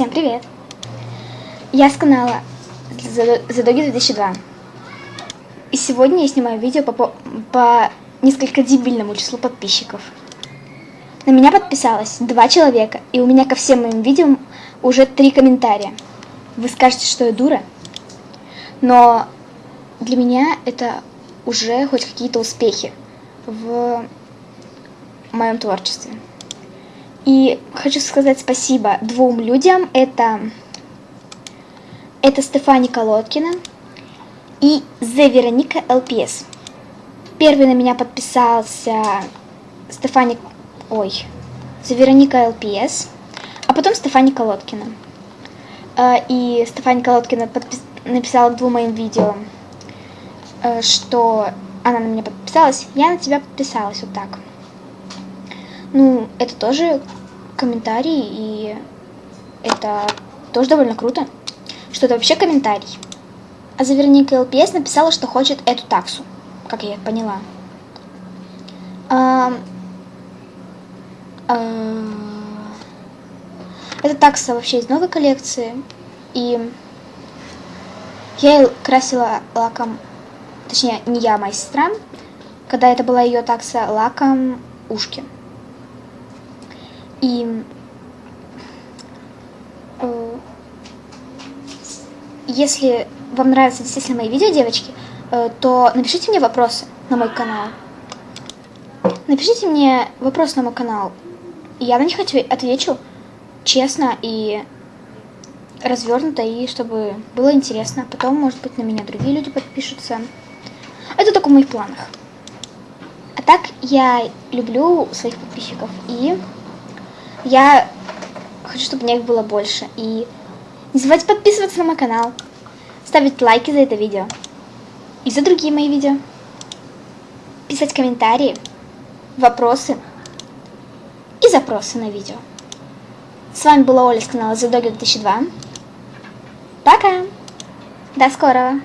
Всем привет! Я с канала Задоги 2002. И сегодня я снимаю видео по, по, по несколько дебильному числу подписчиков. На меня подписалось два человека, и у меня ко всем моим видео уже три комментария. Вы скажете, что я дура, но для меня это уже хоть какие-то успехи в моем творчестве. И хочу сказать спасибо двум людям. Это, это Стефани Колодкина и The Вероника ЛПС. Первый на меня подписался Стефани... Ой. The Вероника ЛПС. А потом Стефани Колодкина. Э, и Стефани Колодкина подпис... написала двум моим видео, э, что она на меня подписалась. Я на тебя подписалась вот так. Ну, это тоже комментарий, и это тоже довольно круто, что это вообще комментарий. А Заверника ЛПС написала, что хочет эту таксу, как я поняла. А, а, эта такса вообще из новой коллекции, и я красила лаком, точнее, не я, а моя сестра, когда это была ее такса лаком ушки. И э, если вам нравятся действительно мои видео, девочки, э, то напишите мне вопросы на мой канал. Напишите мне вопрос на мой канал. Я на них отвечу честно и развернуто, и чтобы было интересно. Потом, может быть, на меня другие люди подпишутся. Это только в моих планах. А так, я люблю своих подписчиков и я хочу, чтобы меня их было больше. И не забывайте подписываться на мой канал, ставить лайки за это видео и за другие мои видео, писать комментарии, вопросы и запросы на видео. С вами была Оля с канала Dog 2002. Пока! До скорого!